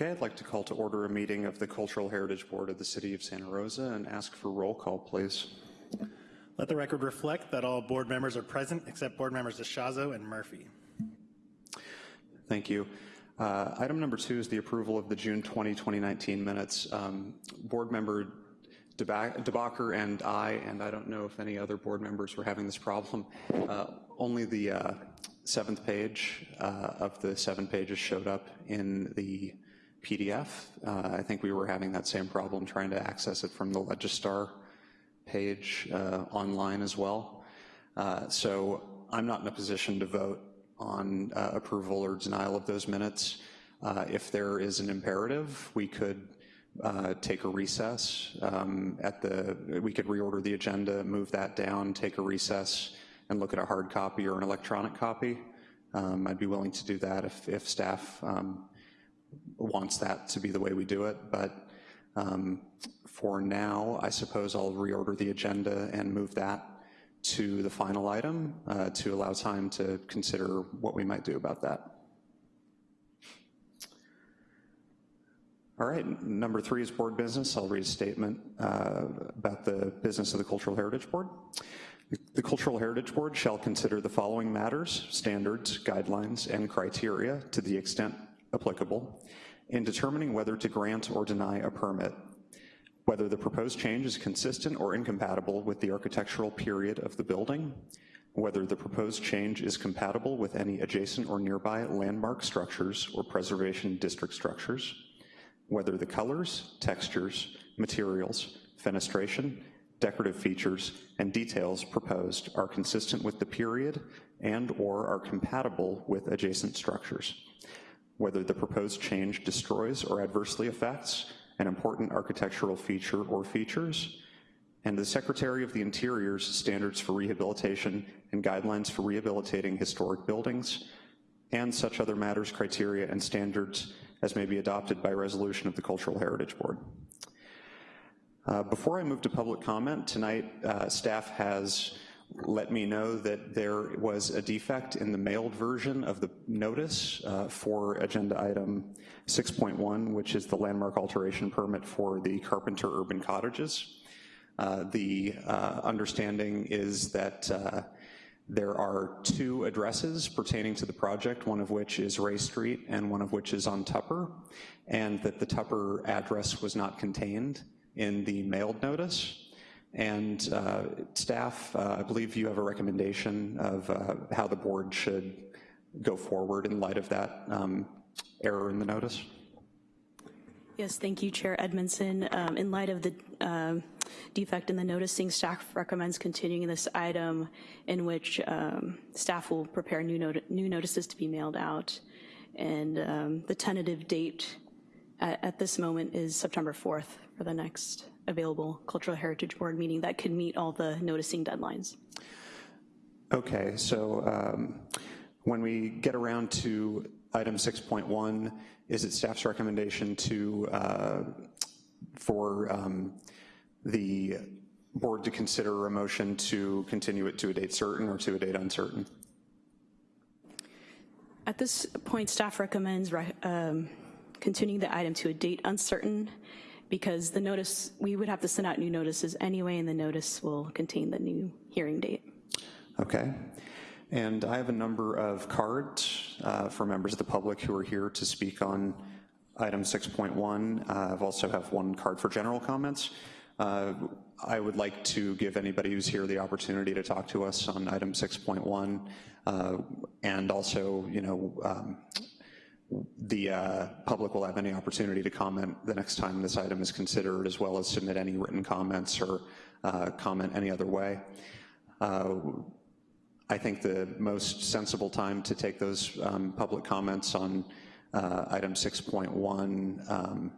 Okay, I'd like to call to order a meeting of the Cultural Heritage Board of the City of Santa Rosa and ask for roll call, please. Let the record reflect that all board members are present except board members DeShazo and Murphy. Thank you. Uh, item number two is the approval of the June 20, 2019 minutes. Um, board member DeBacher and I, and I don't know if any other board members were having this problem, uh, only the uh, seventh page uh, of the seven pages showed up in the PDF. Uh, I think we were having that same problem trying to access it from the Legistar page uh, online as well. Uh, so I'm not in a position to vote on uh, approval or denial of those minutes. Uh, if there is an imperative, we could uh, take a recess um, at the, we could reorder the agenda, move that down, take a recess, and look at a hard copy or an electronic copy. Um, I'd be willing to do that if, if staff um, wants that to be the way we do it, but um, for now, I suppose I'll reorder the agenda and move that to the final item uh, to allow time to consider what we might do about that. All right, number three is board business. I'll read a statement uh, about the business of the Cultural Heritage Board. The Cultural Heritage Board shall consider the following matters, standards, guidelines, and criteria to the extent applicable in determining whether to grant or deny a permit, whether the proposed change is consistent or incompatible with the architectural period of the building, whether the proposed change is compatible with any adjacent or nearby landmark structures or preservation district structures, whether the colors, textures, materials, fenestration, decorative features, and details proposed are consistent with the period and or are compatible with adjacent structures whether the proposed change destroys or adversely affects an important architectural feature or features, and the Secretary of the Interior's standards for rehabilitation and guidelines for rehabilitating historic buildings, and such other matters, criteria, and standards as may be adopted by resolution of the Cultural Heritage Board. Uh, before I move to public comment, tonight uh, staff has let me know that there was a defect in the mailed version of the notice uh, for agenda item 6.1, which is the landmark alteration permit for the Carpenter Urban Cottages. Uh, the uh, understanding is that uh, there are two addresses pertaining to the project, one of which is Ray Street and one of which is on Tupper, and that the Tupper address was not contained in the mailed notice. And uh, staff, uh, I believe you have a recommendation of uh, how the board should go forward in light of that um, error in the notice. Yes, thank you, Chair Edmondson. Um, in light of the um, defect in the noticing, staff recommends continuing this item in which um, staff will prepare new, not new notices to be mailed out. And um, the tentative date at, at this moment is September 4th for the next available Cultural Heritage Board meeting that could meet all the noticing deadlines. Okay, so um, when we get around to item 6.1, is it staff's recommendation to, uh, for um, the board to consider a motion to continue it to a date certain or to a date uncertain? At this point, staff recommends um, continuing the item to a date uncertain because the notice, we would have to send out new notices anyway, and the notice will contain the new hearing date. Okay. And I have a number of cards uh, for members of the public who are here to speak on item 6.1. Uh, I've also have one card for general comments. Uh, I would like to give anybody who's here the opportunity to talk to us on item 6.1 uh, and also, you know, um, the uh, public will have any opportunity to comment the next time this item is considered, as well as submit any written comments or uh, comment any other way. Uh, I think the most sensible time to take those um, public comments on uh, item 6.1 um,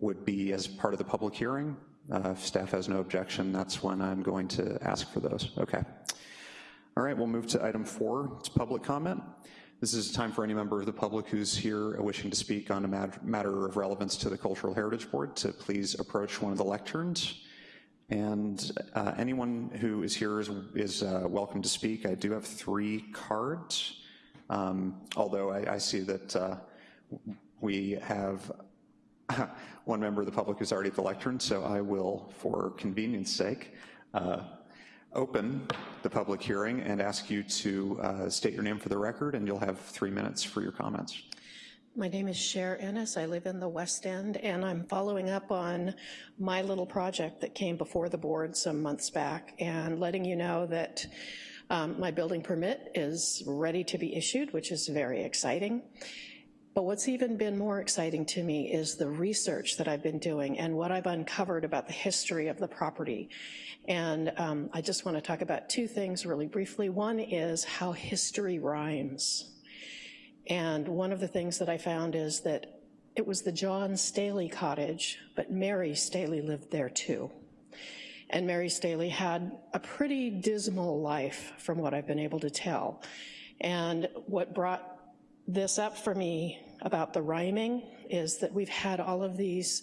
would be as part of the public hearing. Uh, if staff has no objection, that's when I'm going to ask for those. Okay. All right, we'll move to item four, it's public comment. This is a time for any member of the public who's here wishing to speak on a matter of relevance to the Cultural Heritage Board to please approach one of the lecterns. And uh, anyone who is here is, is uh, welcome to speak. I do have three cards, um, although I, I, see that uh, We have one member of the public who's already at the lectern, so I will, for convenience sake, uh, open the public hearing and ask you to uh, state your name for the record, and you'll have three minutes for your comments. My name is Cher Ennis. I live in the West End, and I'm following up on my little project that came before the board some months back and letting you know that um, my building permit is ready to be issued, which is very exciting. But what's even been more exciting to me is the research that I've been doing and what I've uncovered about the history of the property. And um, I just want to talk about two things really briefly. One is how history rhymes. And one of the things that I found is that it was the John Staley cottage, but Mary Staley lived there too. And Mary Staley had a pretty dismal life from what I've been able to tell. And what brought this up for me about the rhyming is that we've had all of these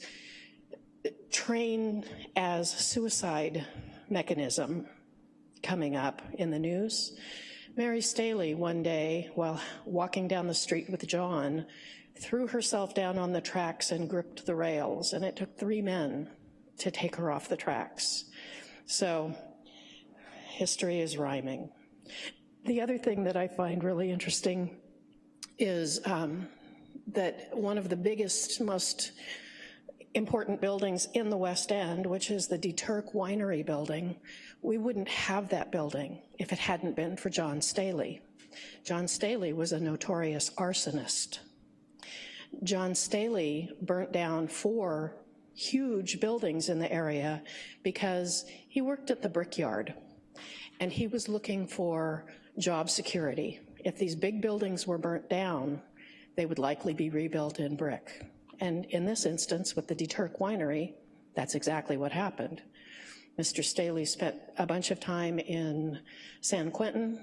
train as suicide mechanism coming up in the news. Mary Staley one day, while walking down the street with John, threw herself down on the tracks and gripped the rails, and it took three men to take her off the tracks. So history is rhyming. The other thing that I find really interesting is um, that one of the biggest, most important buildings in the West End, which is the De Turk Winery building, we wouldn't have that building if it hadn't been for John Staley. John Staley was a notorious arsonist. John Staley burnt down four huge buildings in the area because he worked at the brickyard and he was looking for job security. If these big buildings were burnt down, they would likely be rebuilt in brick. And in this instance, with the De Turk Winery, that's exactly what happened. Mr. Staley spent a bunch of time in San Quentin,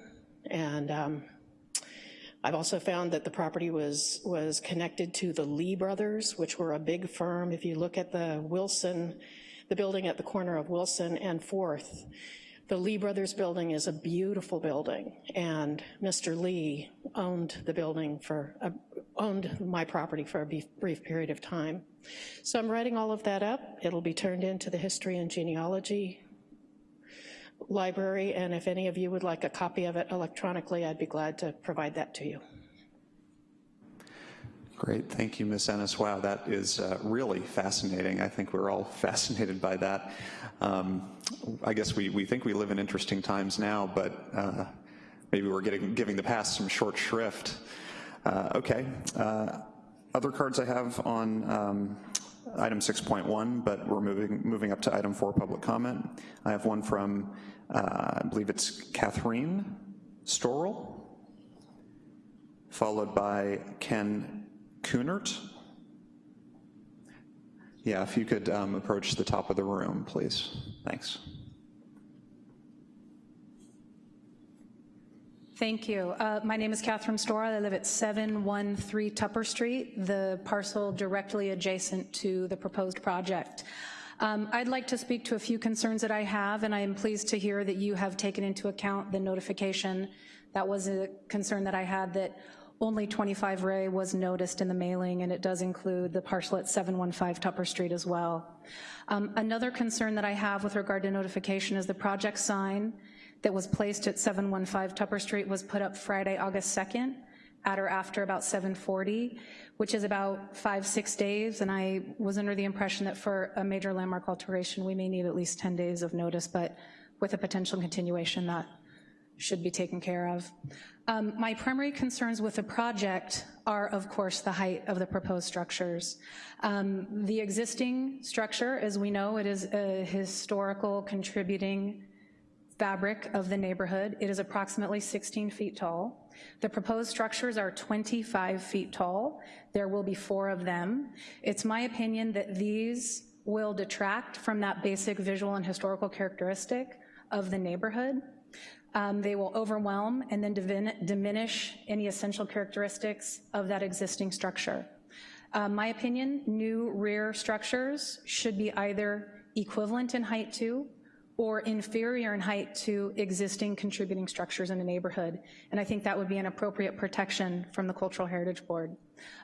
and um, I've also found that the property was, was connected to the Lee brothers, which were a big firm. If you look at the Wilson, the building at the corner of Wilson and 4th, the Lee Brothers building is a beautiful building, and Mr. Lee owned the building for, owned my property for a brief period of time. So I'm writing all of that up. It'll be turned into the history and genealogy library, and if any of you would like a copy of it electronically, I'd be glad to provide that to you. Great, thank you, Ms. Ennis. Wow, that is uh, really fascinating. I think we're all fascinated by that. Um, I guess we, we think we live in interesting times now, but uh, maybe we're getting, giving the past some short shrift. Uh, okay, uh, other cards I have on um, item 6.1, but we're moving, moving up to item four, public comment. I have one from, uh, I believe it's Catherine Storrell, followed by Ken Kunert? Yeah, if you could um, approach the top of the room, please. Thanks. Thank you. Uh, my name is Catherine Stora. I live at 713 Tupper Street, the parcel directly adjacent to the proposed project. Um, I'd like to speak to a few concerns that I have, and I am pleased to hear that you have taken into account the notification. That was a concern that I had that only 25 Ray was noticed in the mailing, and it does include the parcel at 715 Tupper Street as well. Um, another concern that I have with regard to notification is the project sign that was placed at 715 Tupper Street was put up Friday, August 2nd, at or after about 740, which is about five, six days, and I was under the impression that for a major landmark alteration, we may need at least 10 days of notice, but with a potential continuation, that should be taken care of. Um, my primary concerns with the project are, of course, the height of the proposed structures. Um, the existing structure, as we know, it is a historical contributing fabric of the neighborhood. It is approximately 16 feet tall. The proposed structures are 25 feet tall. There will be four of them. It's my opinion that these will detract from that basic visual and historical characteristic of the neighborhood. Um, they will overwhelm and then diminish any essential characteristics of that existing structure. Um, my opinion, new rear structures should be either equivalent in height to or inferior in height to existing contributing structures in a neighborhood. And I think that would be an appropriate protection from the Cultural Heritage Board.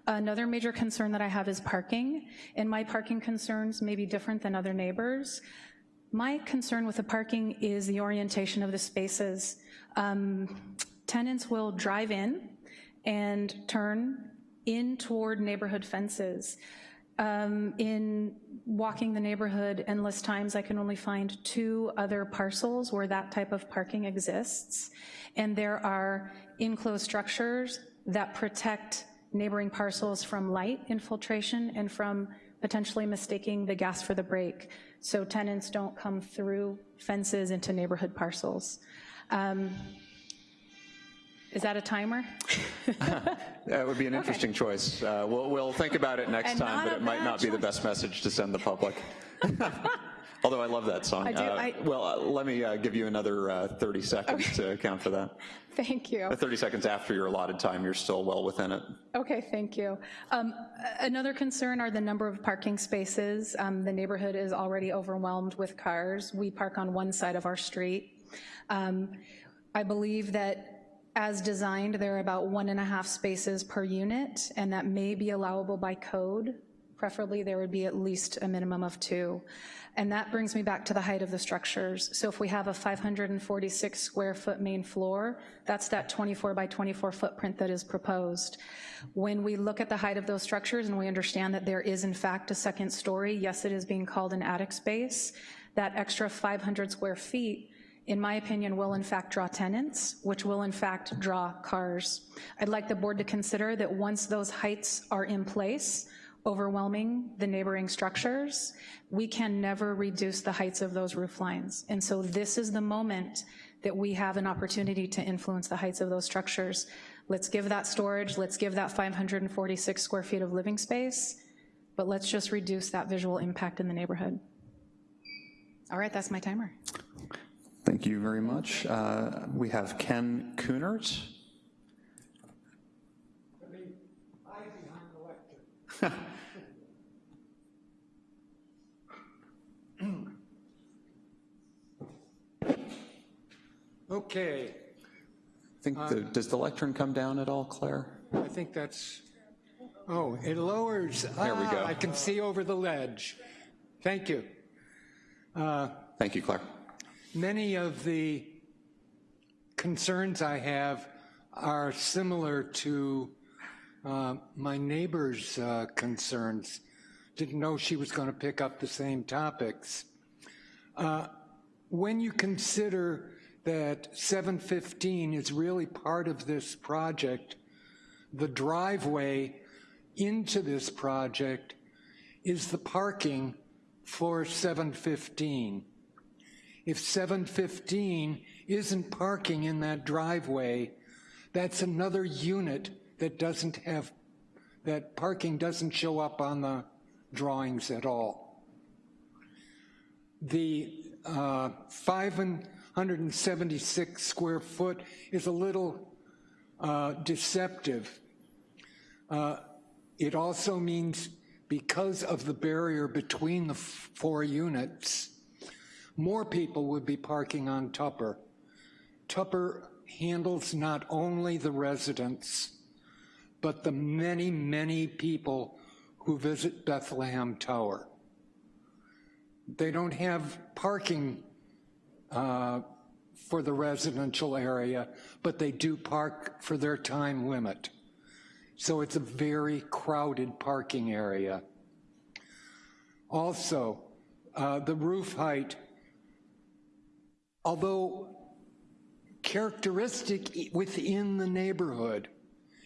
Another major concern that I have is parking, and my parking concerns may be different than other neighbors. My concern with the parking is the orientation of the spaces. Um, tenants will drive in and turn in toward neighborhood fences. Um, in walking the neighborhood endless times, I can only find two other parcels where that type of parking exists. And there are enclosed structures that protect neighboring parcels from light infiltration and from potentially mistaking the gas for the brake, so tenants don't come through fences into neighborhood parcels. Um, is that a timer? That would be an interesting choice. Uh, We'll, we'll think about it next And time, but it might not be the best message to send the public. Although I love that song. I do, Uh, I- Well, uh, let me uh, give you another uh, 30 seconds to account for that. Thank you. Uh, 30 seconds after your allotted time, you're still well within it. Okay, thank you. Um, Another concern are the number of parking spaces. Um, The neighborhood is already overwhelmed with cars. We park on one side of our street. Um, I believe that as designed, there are about one and a half spaces per unit, and that may be allowable by code. Preferably, there would be at least a minimum of two. And that brings me back to the height of the structures. So if we have a 546 square foot main floor, that's that 24 by 24 footprint that is proposed. When we look at the height of those structures and we understand that there is in fact a second story, yes, it is being called an attic space, that extra 500 square feet in my opinion, will in fact draw tenants, which will in fact draw cars. I'd like the board to consider that once those heights are in place, overwhelming the neighboring structures, we can never reduce the heights of those roof lines. And so this is the moment that we have an opportunity to influence the heights of those structures. Let's give that storage, let's give that 546 square feet of living space, but let's just reduce that visual impact in the neighborhood. All right, that's my timer. Thank you very much. Uh, We have Ken Kunert. Okay, I think, the- does the lectern come down at all, Claire? I think that's, oh, it lowers. There we go. Ah, I can see over the ledge. Thank you. Thank you, Claire. Many of the concerns I have are similar to uh, my neighbor's uh, concerns. Didn't know she was going to pick up the same topics. Uh, When you consider that 715 is really part of this project, the driveway into this project is the parking for 715. If 715 isn't parking in that driveway, that's another unit that doesn't have, that parking doesn't show up on the drawings at all. The uh, 576 square foot is a little uh, deceptive. Uh, It also means because of the barrier between the four units, more people would be parking on Tupper. Tupper handles not only the residents, but the many, many people who visit Bethlehem Tower. They don't have parking uh, for the residential area, but they do park for their time limit. So it's a very crowded parking area. Also, uh, the roof height, although characteristic within the neighborhood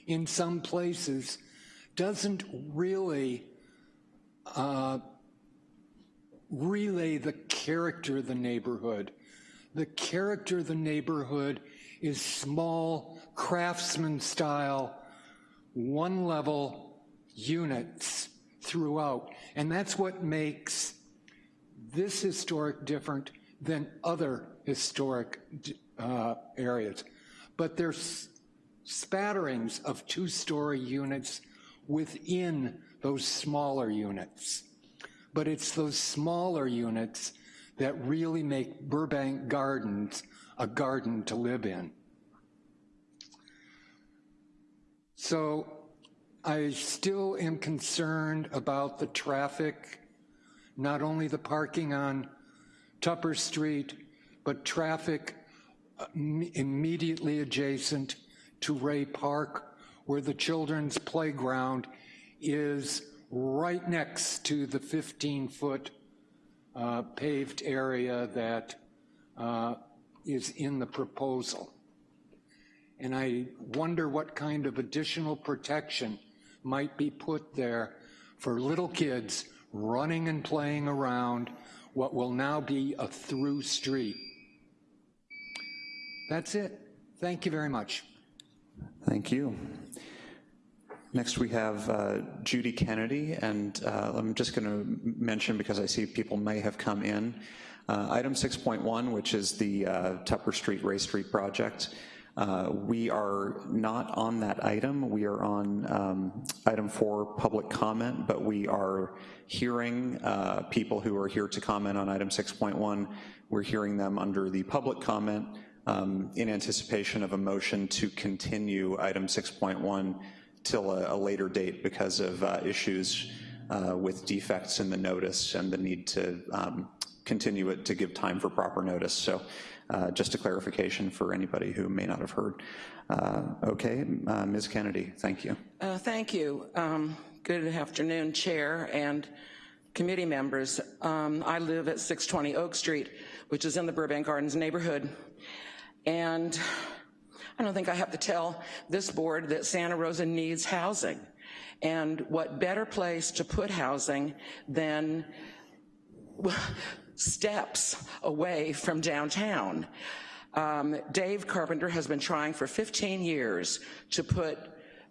in some places, doesn't really uh, relay the character of the neighborhood. The character of the neighborhood is small, craftsman style, one level units throughout. And that's what makes this historic different than other historic uh, areas. But there's spatterings of two-story units within those smaller units. But it's those smaller units that really make Burbank Gardens a garden to live in. So I still am concerned about the traffic, not only the parking on Tupper Street, but traffic uh, immediately adjacent to Ray Park, where the children's playground is right next to the 15-foot uh, paved area that uh, is in the proposal. And I wonder what kind of additional protection might be put there for little kids running and playing around what will now be a through street. That's it. Thank you very much. Thank you. Next, we have uh, Judy Kennedy, and uh, I'm just going to mention, because I see people may have come in, uh, item 6.1, which is the uh, Tupper Street, Ray Street project. Uh, we are not on that item. We are on um, item four, public comment, but we are hearing uh, people who are here to comment on item 6.1. We're hearing them under the public comment um, in anticipation of a motion to continue item 6.1 till a, a, later date because of uh, issues uh, with defects in the notice and the need to um, continue it to give time for proper notice. So uh, just a clarification for anybody who may not have heard. Uh, okay, uh, Ms. Kennedy, thank you. Uh, thank you. Um, good afternoon, Chair and committee members. Um, I live at 620 Oak Street, which is in the Burbank Gardens neighborhood. And I don't think I have to tell this board that Santa Rosa needs housing. And what better place to put housing than steps away from downtown. Um, Dave Carpenter has been trying for 15 years to put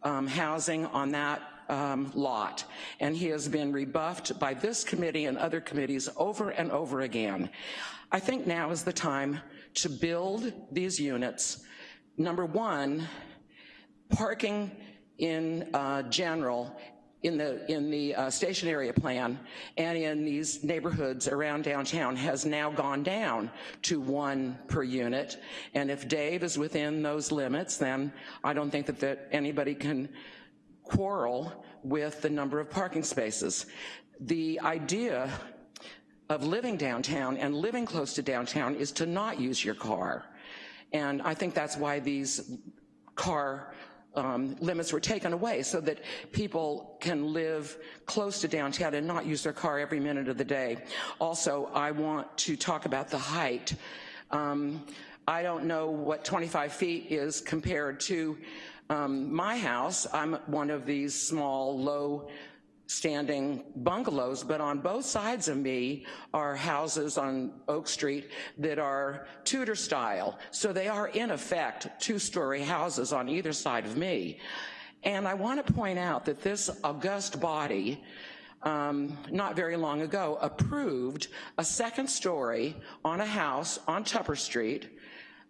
um, housing on that um, lot, and he has been rebuffed by this committee and other committees over and over again. I think now is the time to build these units. Number one, parking in uh, general in the, in the uh, station area plan and in these neighborhoods around downtown has now gone down to one per unit. And if Dave is within those limits, then I don't think that, that anybody can quarrel with the number of parking spaces. The idea of living downtown and living close to downtown is to not use your car. And I think that's why these car um, limits were taken away so that people can live close to downtown and not use their car every minute of the day. Also, I want to talk about the height. Um, I don't know what 25 feet is compared to um, my house. I'm one of these small, low standing bungalows, but on both sides of me are houses on Oak Street that are Tudor style. So they are in effect two-story houses on either side of me. And I want to point out that this august body um, not very long ago, approved a second story on a house on Tupper Street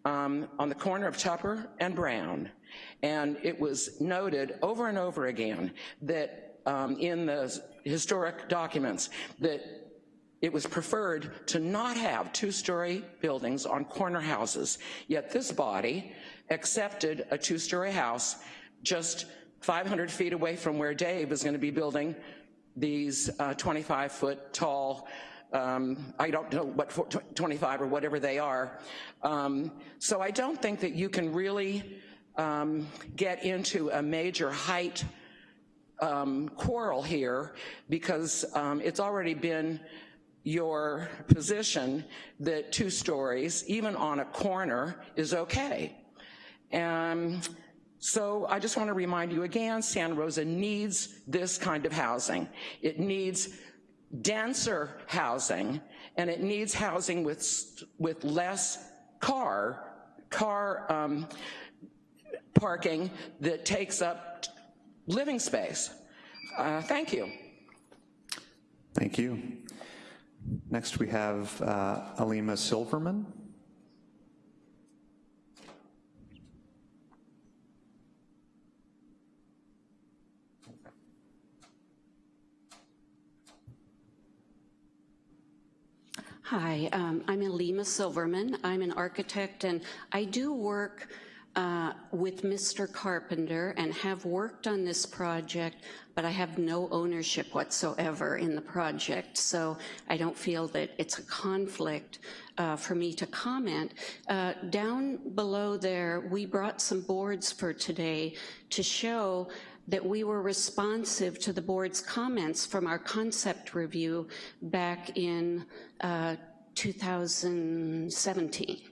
um, on the corner of Tupper and Brown. And it was noted over and over again that um, in the historic documents that it was preferred to not have two-story buildings on corner houses, yet this body accepted a two-story house just 500 feet away from where Dave is gonna be building these 25-foot uh, tall um, I don't know what 25 or whatever they are. Um, so I don't think that you can really um, get into a major height um, quarrel here because um, it's already been your position that two stories, even on a corner, is okay. And so I just want to remind you again, Santa Rosa needs this kind of housing. It needs denser housing, and it needs housing with, with less car, car um, parking that takes up living space. Uh, thank you. Thank you. Next we have uh, Alima Silverman. Hi, um, I'm Alima Silverman. I'm an architect and I do work uh, with Mr. Carpenter and have worked on this project, but I have no ownership whatsoever in the project, so I don't feel that it's a conflict uh, for me to comment. Uh, down below there, we brought some boards for today to show that we were responsive to the board's comments from our concept review back in uh, 2017.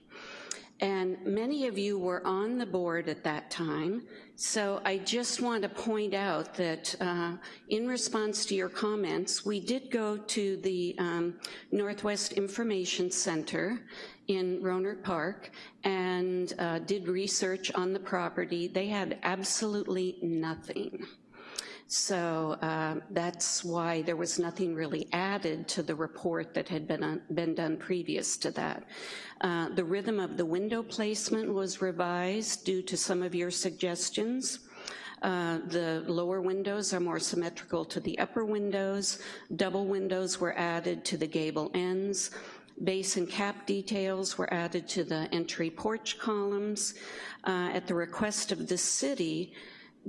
And many of you were on the board at that time, so I just want to point out that uh, in response to your comments, we did go to the um, Northwest Information Center in Rohnert Park and uh, did research on the property. They had absolutely nothing. So uh, that's why there was nothing really added to the report that had been, been done previous to that. Uh, the rhythm of the window placement was revised due to some of your suggestions. Uh, the lower windows are more symmetrical to the upper windows. Double windows were added to the gable ends. Base and cap details were added to the entry porch columns. Uh, at the request of the city,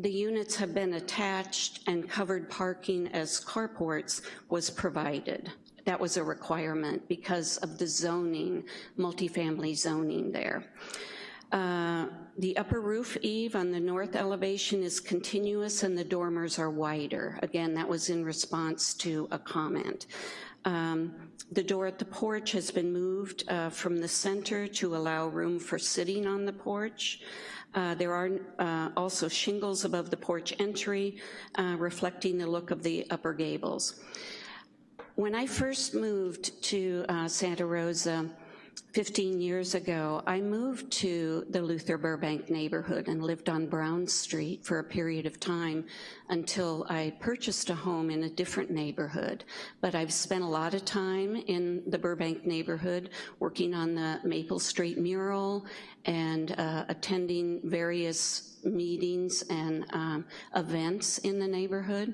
the units have been attached and covered parking as carports was provided. That was a requirement because of the zoning, multifamily zoning there. Uh, the upper roof eave on the north elevation is continuous and the dormers are wider. Again, that was in response to a comment. Um, the door at the porch has been moved uh, from the center to allow room for sitting on the porch. Uh, there are uh, also shingles above the porch entry uh, reflecting the look of the upper gables. When I first moved to uh, Santa Rosa 15 years ago, I moved to the Luther Burbank neighborhood and lived on Brown Street for a period of time until I purchased a home in a different neighborhood. But I've spent a lot of time in the Burbank neighborhood working on the Maple Street mural and uh, attending various meetings and um, events in the neighborhood.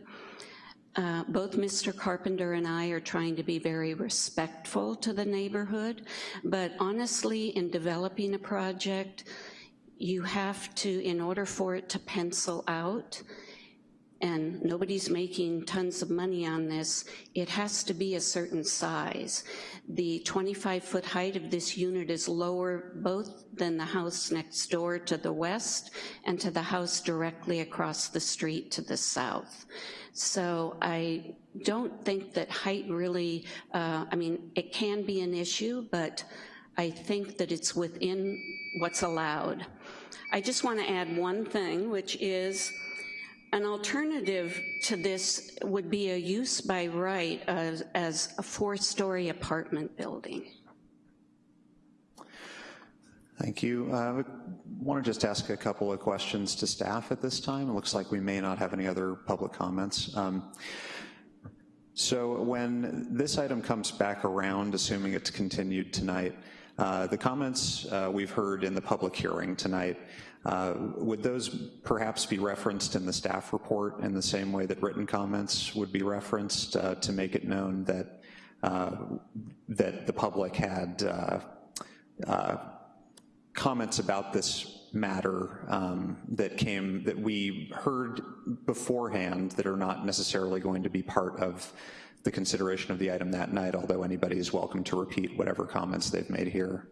Uh, both Mr. Carpenter and I are trying to be very respectful to the neighborhood, but honestly, in developing a project, you have to, in order for it to pencil out, and nobody's making tons of money on this, it has to be a certain size. The 25 foot height of this unit is lower both than the house next door to the west and to the house directly across the street to the south. So I don't think that height really, uh, I mean, it can be an issue, but I think that it's within what's allowed. I just wanna add one thing, which is an alternative to this would be a use by right as, as a four-story apartment building. Thank you. Uh, I want to just ask a couple of questions to staff at this time. It looks like we may not have any other public comments. Um, so when this item comes back around, assuming it's continued tonight, uh, the comments uh, we've heard in the public hearing tonight, uh, would those perhaps be referenced in the staff report in the same way that written comments would be referenced uh, to make it known that, uh, that the public had comments about this matter um, that came, that we heard beforehand that are not necessarily going to be part of the consideration of the item that night, although anybody is welcome to repeat whatever comments they've made here.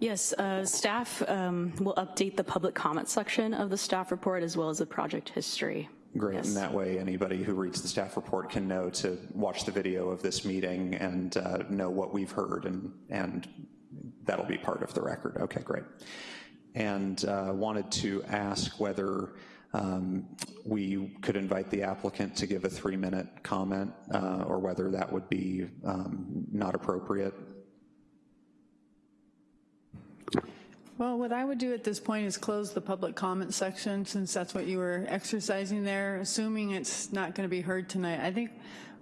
Yes, uh, staff um, will update the public comment section of the staff report as well as the project history. Great, yes. and that way anybody who reads the staff report can know to watch the video of this meeting and uh, know what we've heard and, and that'll be part of the record. Okay, great. And uh, wanted to ask whether um, we could invite the applicant to give a three minute comment uh, or whether that would be um, not appropriate. Well, what I would do at this point is close the public comment section since that's what you were exercising there, assuming it's not gonna be heard tonight. I think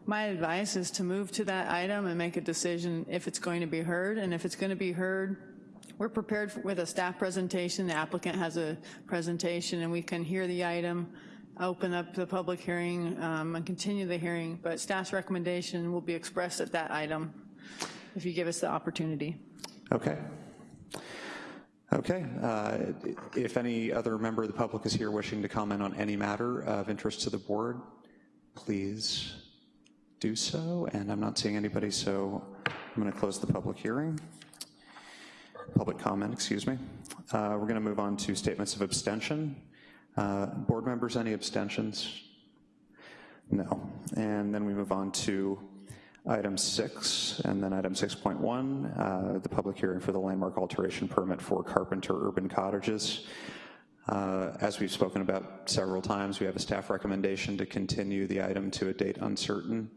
my advice is to move to that item and make a decision if it's going to be heard, and if it's going to be heard, we're prepared with a staff presentation, the applicant has a presentation, and we can hear the item, open up the public hearing um, and continue the hearing, but staff's recommendation will be expressed at that item if you give us the opportunity. Okay. Okay, uh, if any other member of the public is here wishing to comment on any matter of interest to the board, please do so, and I'm not seeing anybody, so I'm gonna close the public hearing. Public comment, excuse me. Uh, We're gonna move on to statements of abstention. Uh, Board members, any abstentions? No. And then we move on to item six, and then item 6.1, uh, the public hearing for the landmark alteration permit for Carpenter Urban Cottages. Uh, As we've spoken about several times, we have a staff recommendation to continue the item to a date uncertain.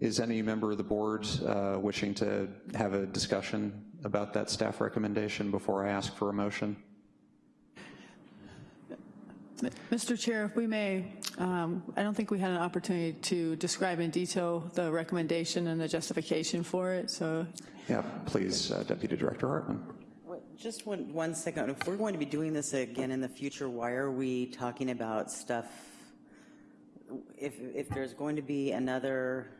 Is any member of the board uh, wishing to have a discussion about that staff recommendation before I ask for a motion? Mr. Chair, if we may, um, I don't think we had an opportunity to describe in detail the recommendation and the justification for it, so Yeah, please, uh, Deputy Director Hartman. Just one, one second. If we're going to be doing this again in the future, why are we talking about stuff? If, if there's going to be another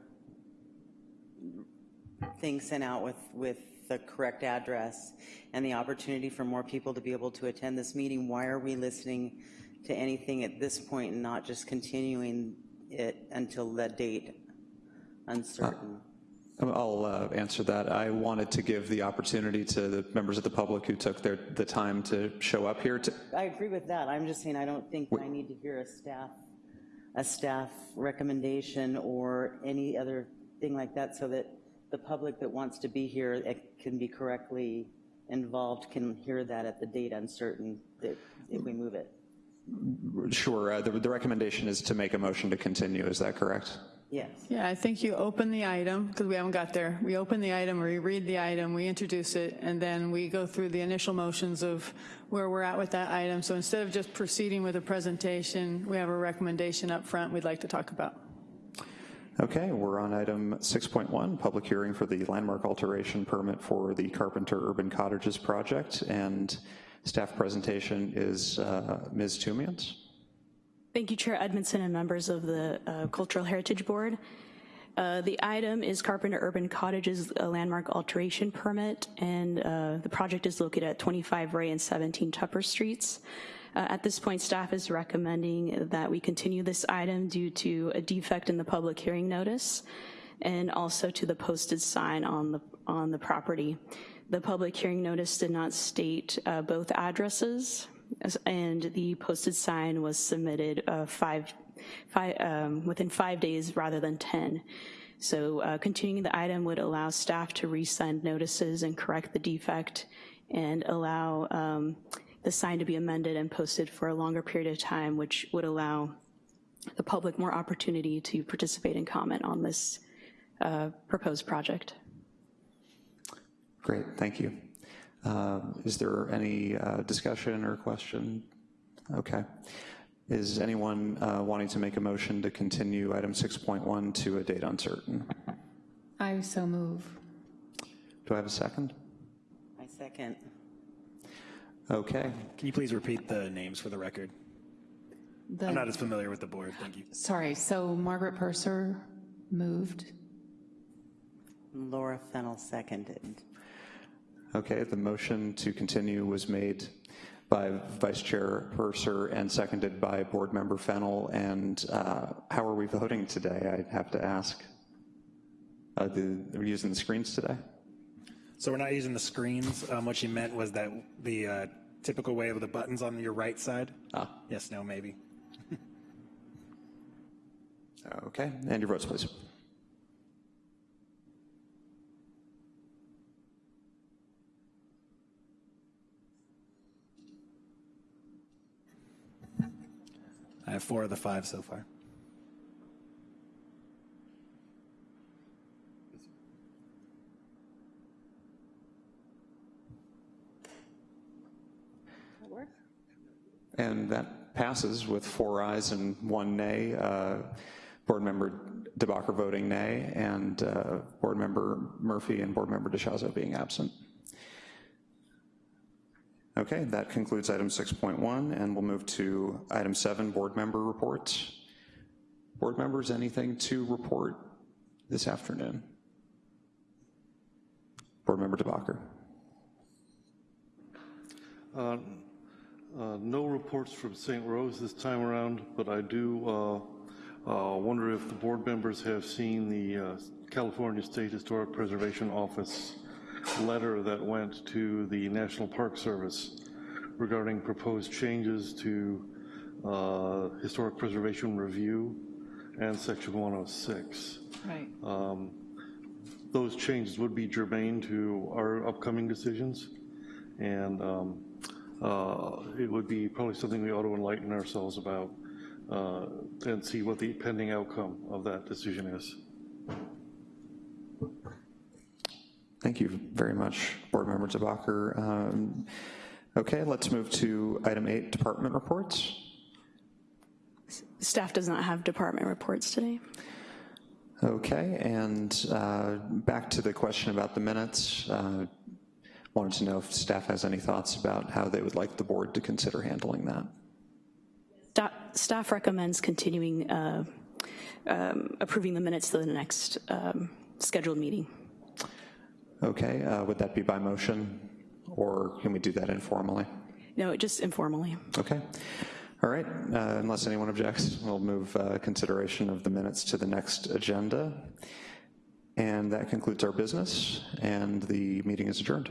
thing sent out with, with the correct address and the opportunity for more people to be able to attend this meeting, why are we listening to anything at this point and not just continuing it until the date uncertain? I'll uh, answer that. I wanted to give the opportunity to the members of the public who took their, the time to show up here to, I agree with that. I'm just saying I don't think I need to hear a staff, a staff recommendation or any other thing like that so that the public that wants to be here that can be correctly involved can hear that at the date uncertain that if we move it. sure, uh, the, the recommendation is to make a motion to continue, is that correct? Yes. Yeah, I think you open the item, because we haven't got there. We open the item, or we read the item, we introduce it, and then we go through the initial motions of where we're at with that item. So instead of just proceeding with a presentation, we have a recommendation up front we'd like to talk about. Okay, we're on item 6.1, public hearing for the landmark alteration permit for the Carpenter Urban Cottages project, and staff presentation is uh, Ms. Tumians. Thank you, Chair Edmondson and members of the uh, Cultural Heritage Board. Uh, The item is Carpenter Urban Cottages landmark alteration permit, and uh, the project is located at 25 Ray and 17 Tupper Streets. Uh, At this point, staff is recommending that we continue this item due to a defect in the public hearing notice and also to the posted sign on the, on the property. The public hearing notice did not state uh, both addresses, and the posted sign was submitted uh, five, five, um, within five days rather than 10. So uh, continuing the item would allow staff to resend notices and correct the defect and allow um, the sign to be amended and posted for a longer period of time, which would allow the public more opportunity to participate and comment on this uh, proposed project. Great, thank you. Uh, Is there any uh, discussion or question? Okay. Is anyone uh, wanting to make a motion to continue item 6.1 to a date uncertain? I so move. Do I have a second? I second. Okay, Can you please repeat the names for the record? I'm not as familiar with the board, thank you. Sorry, so Margaret Purser moved. Laura Fennel seconded. okay, the motion to continue was made by Vice Chair Purser and seconded by Board Member Fennel, and uh, how are we voting today, I have to ask? Uh, the- Are we using the screens today? So we're not using the screens. Um, What she meant was that the uh, typical way of the buttons on your right side? Ah. Yes, no, maybe. Okay, and your votes, please. I have four of the five so far. And that passes with four ayes and one nay. Uh, Board Member DeBacher voting nay, and uh, Board Member Murphy and Board Member DeShazo being absent. Okay, that concludes item 6.1, and we'll move to item 7, board member reports. Board members, anything to report this afternoon? Board member DeBacher. Uh, uh, No reports from St. Rose this time around, but I do uh, uh, wonder if the board members have seen the uh, California State Historic Preservation Office letter that went to the National Park Service regarding proposed changes to uh, Historic Preservation Review and Section 106. Right. Um, Those changes would be germane to our upcoming decisions, and um, it would be probably something we ought to enlighten ourselves about uh, and see what the pending outcome of that decision is. Thank you very much, Board Member DeBacher. Um, Okay, let's move to item 8, department reports. Staff does not have department reports today. Okay, and uh, back to the question about the minutes. Uh, Wanted to know if staff has any thoughts about how they would like the board to consider handling that. Sta- Staff recommends continuing, uh, um, approving the minutes to the next um, scheduled meeting. Okay, uh, would that be by motion, or can we do that informally? No, just informally. Okay, all right, uh, unless anyone objects, we'll move uh, consideration of the minutes to the next agenda. And that concludes our business, and the meeting is adjourned.